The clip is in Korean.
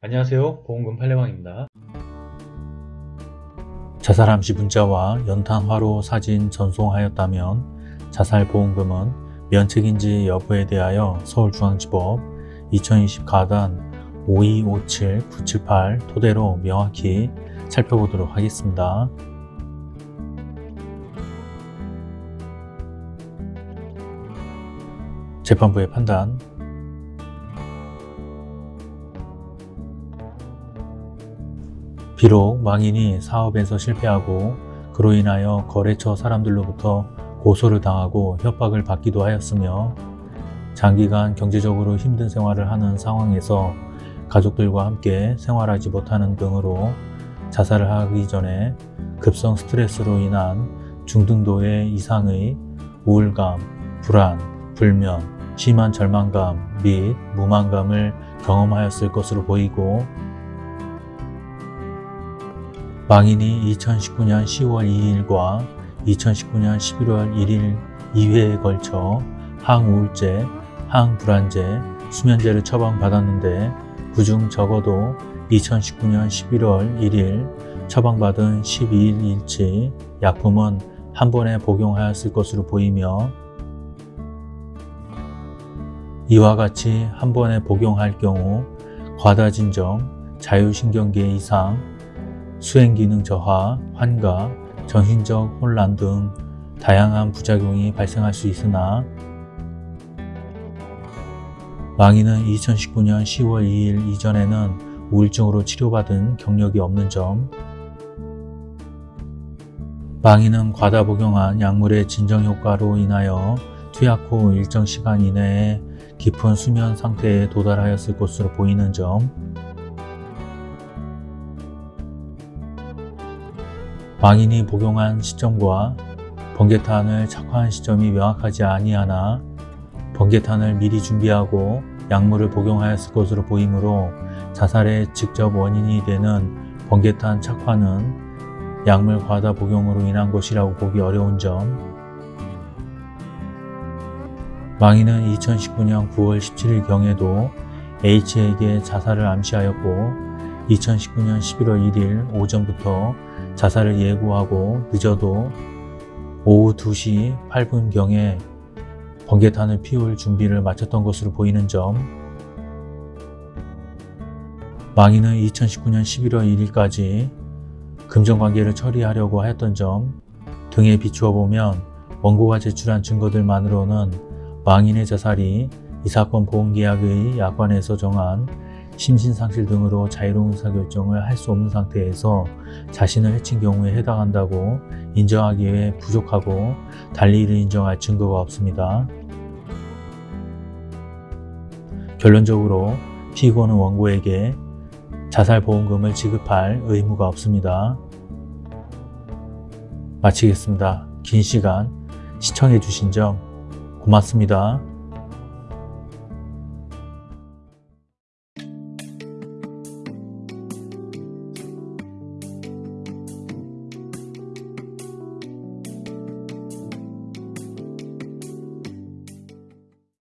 안녕하세요. 보험금 팔례방입니다. 자살함시 문자와 연탄 화로 사진 전송하였다면 자살보험금은 면책인지 여부에 대하여 서울중앙지법 2020 가단 5257-978 토대로 명확히 살펴보도록 하겠습니다. 재판부의 판단 비록 망인이 사업에서 실패하고 그로 인하여 거래처 사람들로부터 고소를 당하고 협박을 받기도 하였으며 장기간 경제적으로 힘든 생활을 하는 상황에서 가족들과 함께 생활하지 못하는 등으로 자살을 하기 전에 급성 스트레스로 인한 중등도의 이상의 우울감, 불안, 불면, 심한 절망감 및 무만감을 경험하였을 것으로 보이고 망인이 2019년 10월 2일과 2019년 11월 1일 2회에 걸쳐 항우울제, 항불안제, 수면제를 처방받았는데 그중 적어도 2019년 11월 1일 처방받은 12일 일치 약품은 한 번에 복용하였을 것으로 보이며 이와 같이 한 번에 복용할 경우 과다진정, 자율신경계 이상, 수행기능 저하, 환각, 정신적 혼란 등 다양한 부작용이 발생할 수 있으나 망인은 2019년 10월 2일 이전에는 우울증으로 치료받은 경력이 없는 점 망인은 과다 복용한 약물의 진정 효과로 인하여 투약 후 일정 시간 이내에 깊은 수면 상태에 도달하였을 것으로 보이는 점 망인이 복용한 시점과 번개탄을 착화한 시점이 명확하지 아니하나 번개탄을 미리 준비하고 약물을 복용하였을 것으로 보이므로 자살의 직접 원인이 되는 번개탄 착화는 약물 과다 복용으로 인한 것이라고 보기 어려운 점. 망인은 2019년 9월 17일 경에도 H에게 자살을 암시하였고 2019년 11월 1일 오전부터 자살을 예고하고 늦어도 오후 2시 8분경에 번개탄을 피울 준비를 마쳤던 것으로 보이는 점 망인은 2019년 11월 1일까지 금전관계를 처리하려고 하였던 점 등에 비추어 보면 원고가 제출한 증거들만으로는 망인의 자살이 이 사건 보험계약의 약관에서 정한 심신상실 등으로 자유로운 의사결정을 할 수 없는 상태에서 자신을 해친 경우에 해당한다고 인정하기에 부족하고 달리 이를 인정할 증거가 없습니다. 결론적으로 피고는 원고에게 자살보험금을 지급할 의무가 없습니다. 마치겠습니다. 긴 시간 시청해 주신 점 고맙습니다.